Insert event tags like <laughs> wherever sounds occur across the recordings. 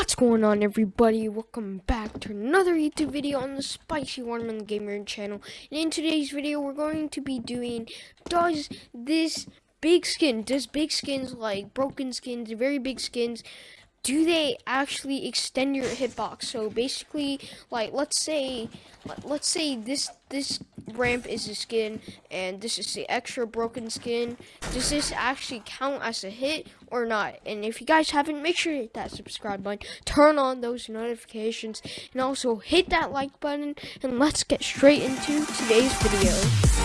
What's going on everybody? Welcome back to another YouTube video on the Spicy Watermelon Gamer channel. And in today's video we're going to be doing does this big skin, does big skins like broken skins, very big skins, do they actually extend your hitbox? So basically, like let's say, let's say this this ramp is the skin and this is the extra broken skin. Does this actually count as a hit or not? And if you guys haven't, make sure to hit that subscribe button, turn on those notifications, and also hit that like button. And let's get straight into today's video.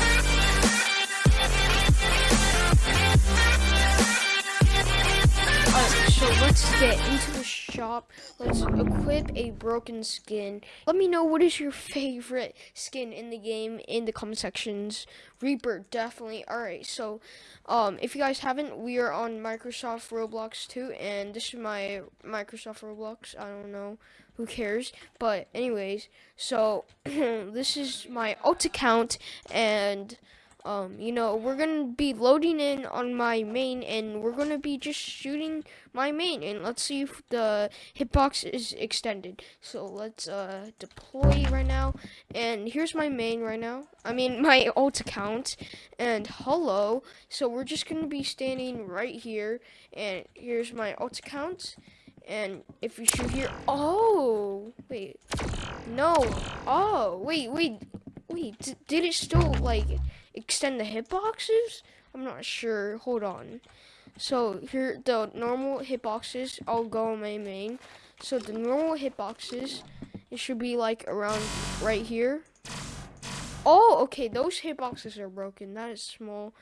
let's get into shop. Let's equip a broken skin. Let me know what is your favorite skin in the game in the comment sections. Reaper, definitely. Alright, so um, if you guys haven't, we are on Microsoft Roblox too, and this is my Microsoft Roblox. I don't know. Who cares? But anyways, so <clears throat> this is my alt account, and um, you know, we're gonna be loading in on my main and we're gonna be just shooting my main and let's see if the hitbox is extended. So let's uh, deploy right now. And here's my main right now. I mean <laughs> my alt account. And hello. So we're just gonna be standing right here. And here's my alt account. And if you shoot here, oh, wait, no, oh, wait, wait, wait, did it still like extend the hitboxes? I'm not sure. Hold on. So here the normal hitboxes. I'll go on my main. So the normal hitboxes, it should be like around right here. Oh, okay. Those hitboxes are broken. That is small.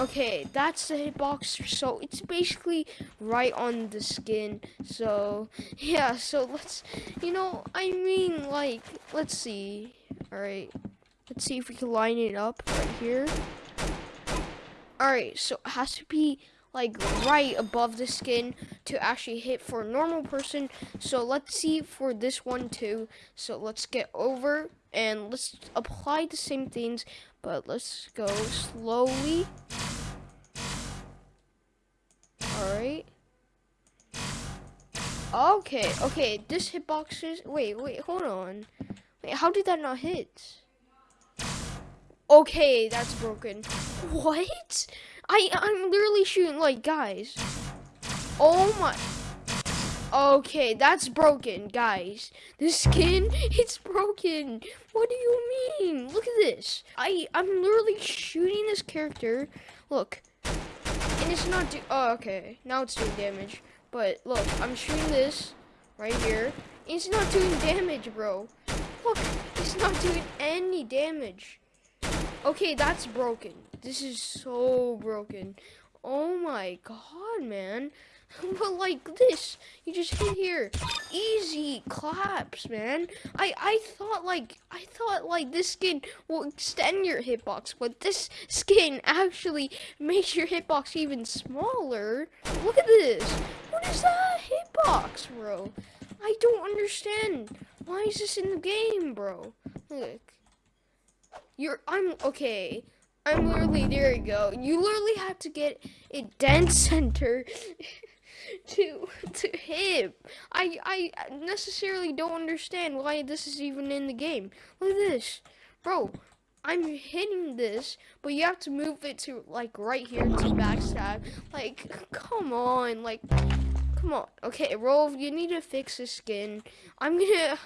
Okay, that's the hitbox. So it's basically right on the skin. So <laughs> yeah. So let's, you know, I mean, like, let's see. All right. Let's see if we can line it up right here. Alright, so it has to be like right above the skin to actually hit for a normal person. So let's see for this one too. So let's get over and let's apply the same things, but let's go slowly. Alright. Okay, okay, this hitbox is, wait, wait, hold on. How did that not hit? Okay, that's broken. What? I I'm literally shooting like guys. Oh my. Okay, that's broken, guys. The skin, <laughs> it's broken. What do you mean? Look at this. I I'm literally shooting this character. Look, and it's not do. Oh, okay. Now it's doing damage. But look, I'm shooting this right here. It's not doing damage, bro. Look, it's not doing any damage. Okay, that's broken. This is so broken. Oh my god, man. <laughs> but like this, you just hit here. Easy claps, man. I I thought like I thought like this skin will extend your hitbox, but this skin actually makes your hitbox even smaller. Look at this. What is that hitbox, bro? I don't understand. Why is this in the game, bro? Look. You're, I'm, okay. I'm literally, there you go. You literally have to get a dead <laughs> center <laughs> to, to hit. I, I necessarily don't understand why this is even in the game. Look at this. Bro, I'm hitting this, but you have to move it to, like, right here to backstab. Like, <laughs> come on, like... Come on. Okay, Rolf, you need to fix the skin. I'm gonna...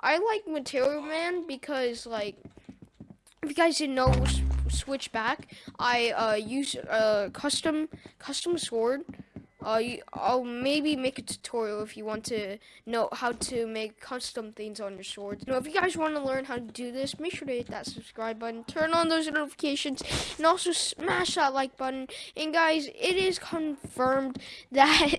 I like Material Man because, like, if you guys didn't know, switch back. I uh, use a custom custom sword. Uh, I'll maybe make a tutorial if you want to know how to make custom things on your swords. Know, if you guys want to learn how to do this, make sure to hit that subscribe button, turn on those notifications, and also smash that like button. And guys, it is confirmed <laughs> that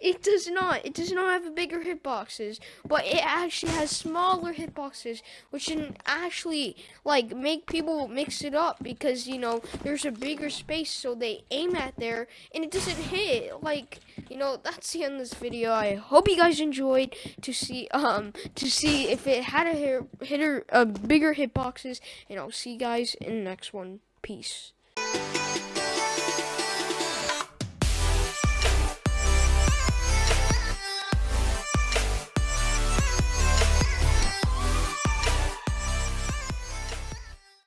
it does not. It does not have bigger hitboxes, but it actually has smaller hitboxes, which can actually like make people mix it up because you know there's a bigger space, so they aim at there and it doesn't hit. Like you know, that's the end of this video. I hope you guys enjoyed to see um to see if it had a hitter a bigger hitboxes, and I'll see you guys in the next one. Peace.